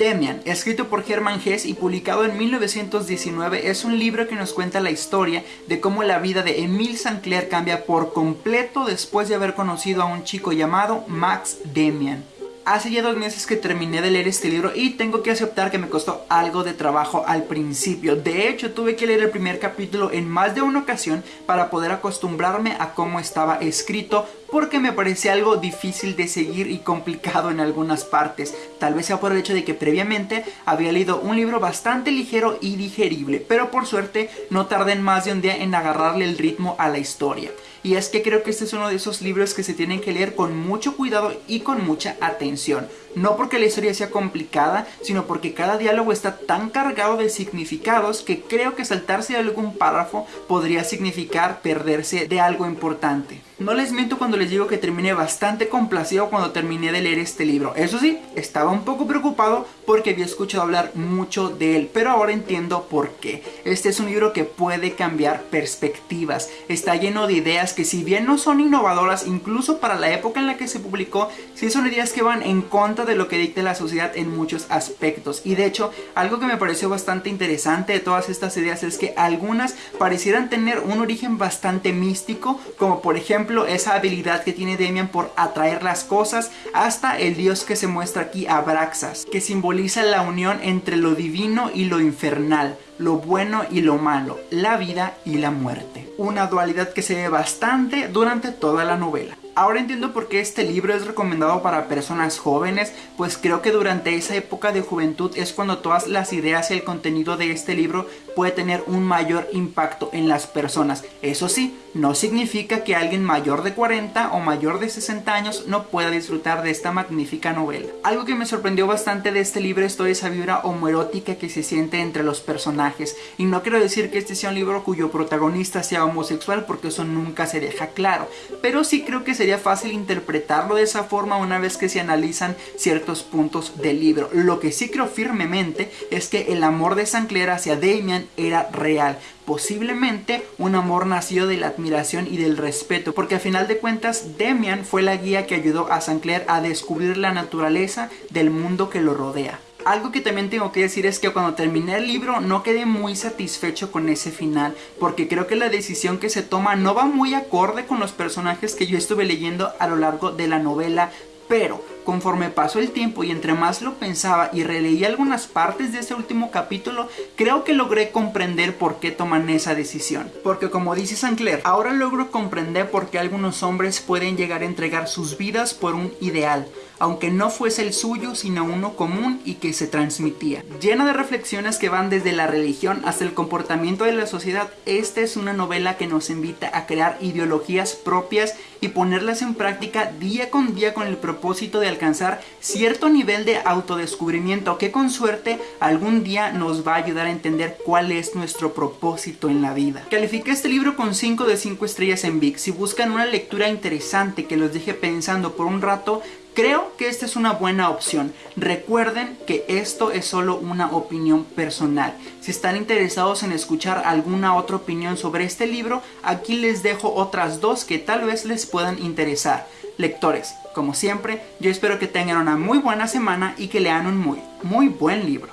Demian, escrito por Herman Hesse y publicado en 1919, es un libro que nos cuenta la historia de cómo la vida de Emile Sancler cambia por completo después de haber conocido a un chico llamado Max Demian. Hace ya dos meses que terminé de leer este libro y tengo que aceptar que me costó algo de trabajo al principio. De hecho, tuve que leer el primer capítulo en más de una ocasión para poder acostumbrarme a cómo estaba escrito porque me parecía algo difícil de seguir y complicado en algunas partes. Tal vez sea por el hecho de que previamente había leído un libro bastante ligero y digerible, pero por suerte no tardé más de un día en agarrarle el ritmo a la historia y es que creo que este es uno de esos libros que se tienen que leer con mucho cuidado y con mucha atención. No porque la historia sea complicada, sino porque cada diálogo está tan cargado de significados que creo que saltarse algún párrafo podría significar perderse de algo importante. No les miento cuando les digo que terminé bastante complacido cuando terminé de leer este libro. Eso sí, estaba un poco preocupado porque había escuchado hablar mucho de él, pero ahora entiendo por qué. Este es un libro que puede cambiar perspectivas. Está lleno de ideas que si bien no son innovadoras, incluso para la época en la que se publicó, sí son ideas que van en contra de lo que dicta la sociedad en muchos aspectos. Y de hecho, algo que me pareció bastante interesante de todas estas ideas es que algunas parecieran tener un origen bastante místico, como por ejemplo esa habilidad que tiene Demian por atraer las cosas hasta el dios que se muestra aquí Abraxas, que simboliza la unión entre lo divino y lo infernal, lo bueno y lo malo, la vida y la muerte. Una dualidad que se ve bastante durante toda la novela. Ahora entiendo por qué este libro es recomendado para personas jóvenes, pues creo que durante esa época de juventud es cuando todas las ideas y el contenido de este libro puede tener un mayor impacto en las personas. Eso sí, no significa que alguien mayor de 40 o mayor de 60 años no pueda disfrutar de esta magnífica novela. Algo que me sorprendió bastante de este libro es toda esa vibra homoerótica que se siente entre los personajes. Y no quiero decir que este sea un libro cuyo protagonista sea homosexual porque eso nunca se deja claro. Pero sí creo que sería fácil interpretarlo de esa forma una vez que se analizan ciertos puntos del libro. Lo que sí creo firmemente es que el amor de Sancler hacia Damian era real posiblemente un amor nacido de la admiración y del respeto, porque al final de cuentas Demian fue la guía que ayudó a Sancler a descubrir la naturaleza del mundo que lo rodea. Algo que también tengo que decir es que cuando terminé el libro no quedé muy satisfecho con ese final porque creo que la decisión que se toma no va muy acorde con los personajes que yo estuve leyendo a lo largo de la novela pero conforme pasó el tiempo y entre más lo pensaba y releí algunas partes de ese último capítulo, creo que logré comprender por qué toman esa decisión. Porque como dice Sancler, ahora logro comprender por qué algunos hombres pueden llegar a entregar sus vidas por un ideal, aunque no fuese el suyo sino uno común y que se transmitía. Llena de reflexiones que van desde la religión hasta el comportamiento de la sociedad, esta es una novela que nos invita a crear ideologías propias y ponerlas en práctica día con día con el propósito de alcanzar cierto nivel de autodescubrimiento que con suerte algún día nos va a ayudar a entender cuál es nuestro propósito en la vida. Califiqué este libro con 5 de 5 estrellas en VIX. Si buscan una lectura interesante que los deje pensando por un rato, Creo que esta es una buena opción. Recuerden que esto es solo una opinión personal. Si están interesados en escuchar alguna otra opinión sobre este libro, aquí les dejo otras dos que tal vez les puedan interesar. Lectores, como siempre, yo espero que tengan una muy buena semana y que lean un muy, muy buen libro.